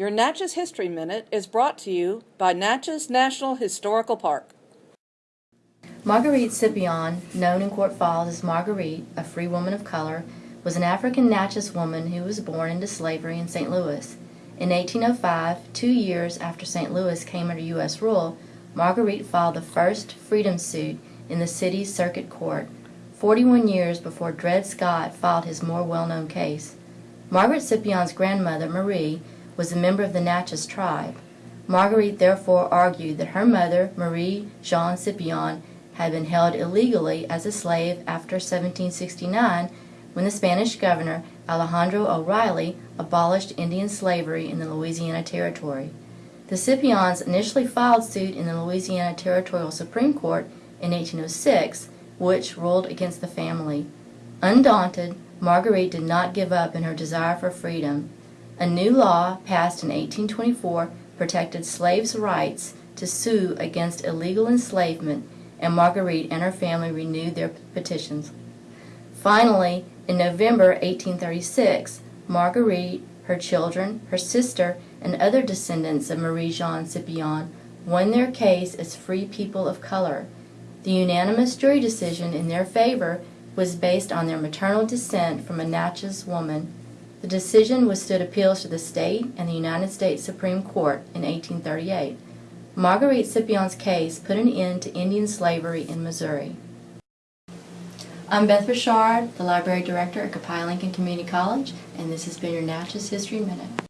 Your Natchez History Minute is brought to you by Natchez National Historical Park. Marguerite Scipion, known in Court Falls as Marguerite, a free woman of color, was an African Natchez woman who was born into slavery in St. Louis. In 1805, two years after St. Louis came under U.S. rule, Marguerite filed the first freedom suit in the city's circuit court, 41 years before Dred Scott filed his more well-known case. Margaret Scipion's grandmother, Marie, was a member of the Natchez tribe. Marguerite therefore argued that her mother, Marie Jean Scipion, had been held illegally as a slave after 1769 when the Spanish governor Alejandro O'Reilly abolished Indian slavery in the Louisiana Territory. The Scipions initially filed suit in the Louisiana Territorial Supreme Court in 1806, which ruled against the family. Undaunted, Marguerite did not give up in her desire for freedom. A new law passed in 1824 protected slaves' rights to sue against illegal enslavement, and Marguerite and her family renewed their petitions. Finally, in November 1836, Marguerite, her children, her sister, and other descendants of Marie Jean Scipion won their case as free people of color. The unanimous jury decision in their favor was based on their maternal descent from a Natchez woman. The decision withstood appeals to the state and the United States Supreme Court in 1838. Marguerite Scipion's case put an end to Indian slavery in Missouri. I'm Beth Richard, the Library Director at Copiah Lincoln Community College, and this has been your Natchez History Minute.